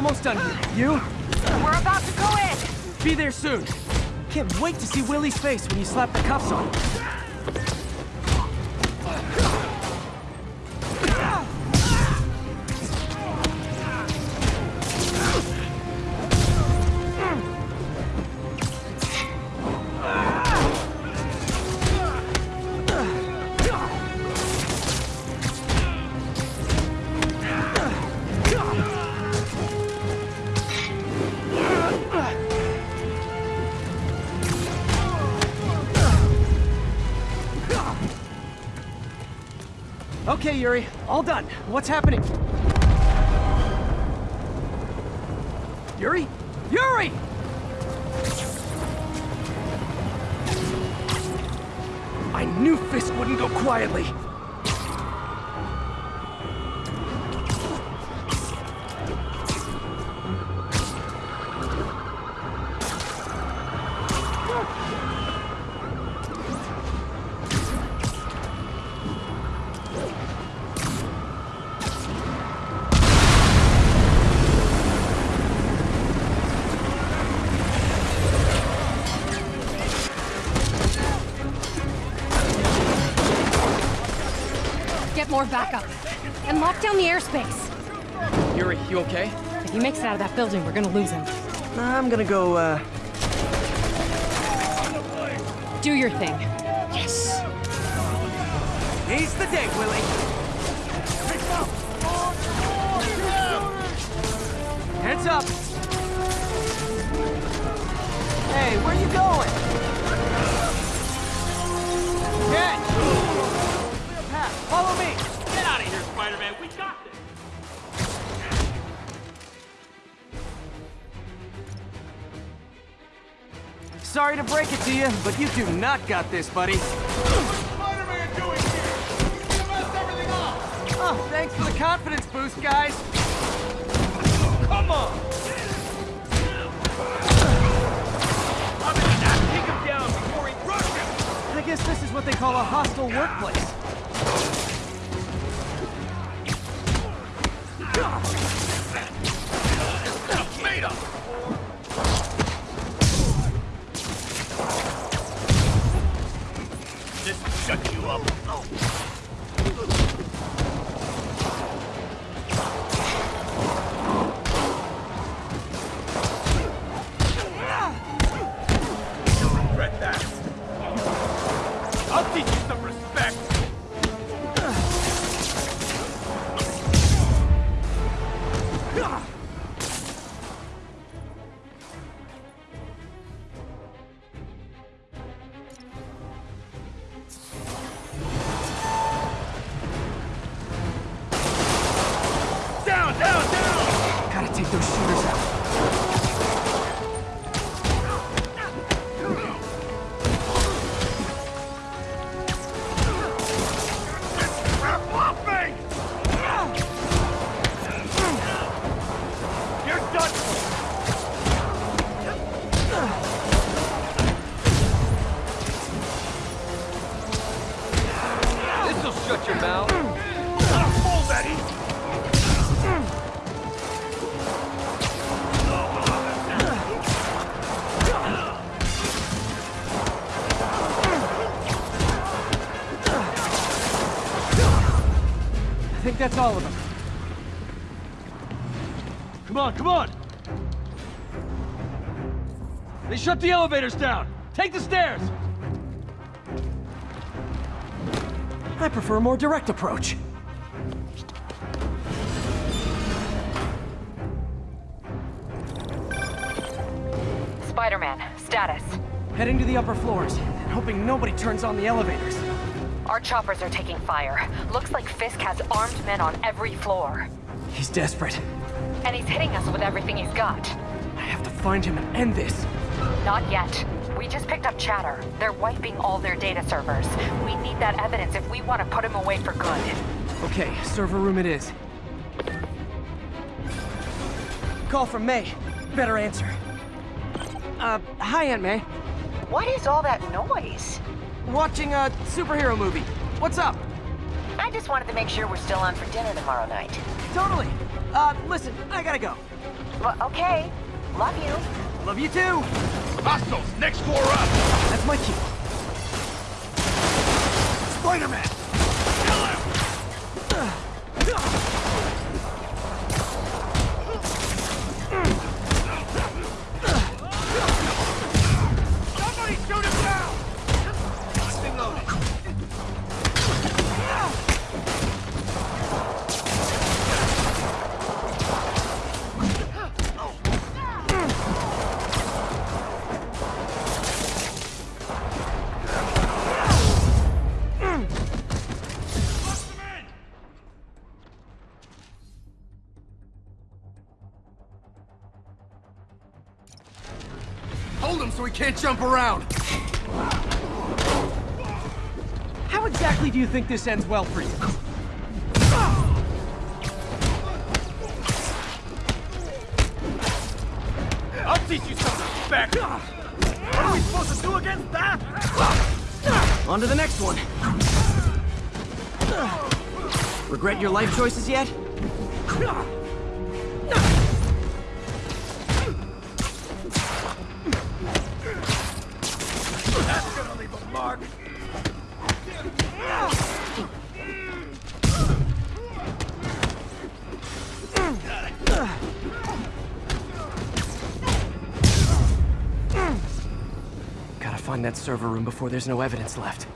Almost done here. You? We're about to go in. Be there soon. Can't wait to see Willie's face when you slap the cuffs on. Okay, Yuri. All done. What's happening? Yuri? Yuri! I knew Fisk wouldn't go quietly. More backup. And lock down the airspace. Yuri, you okay? If he makes it out of that building, we're gonna lose him. I'm gonna go, uh... Do your thing. Yes! He's the day, Willie! Sorry to break it to you, but you do not got this, buddy. Spider-Man doing here? You messed everything up. Oh, thanks for the confidence boost, guys. Come on. I'm gonna not take him down before he crushes. I guess this is what they call a hostile workplace. Made This shut you up. Those shooters that's all of them. Come on, come on! They shut the elevators down! Take the stairs! I prefer a more direct approach. Spider-Man, status. Heading to the upper floors, and hoping nobody turns on the elevators. Our choppers are taking fire. Looks like Fisk has armed men on every floor. He's desperate. And he's hitting us with everything he's got. I have to find him and end this. Not yet. We just picked up chatter. They're wiping all their data servers. We need that evidence if we want to put him away for good. Okay, server room it is. Call from May. Better answer. Uh, hi, Aunt May. What is all that noise? Watching a superhero movie. What's up? I just wanted to make sure we're still on for dinner tomorrow night. Totally. Uh, listen, I gotta go. Well, okay. Love you. Love you too. Hostiles, next floor up! That's my cue. Spider-Man! Hold him so he can't jump around. How exactly do you think this ends well for you? I'll teach you something, respect! What are we supposed to do against that? On to the next one. Regret your life choices yet? Mark! Gotta find that server room before there's no evidence left.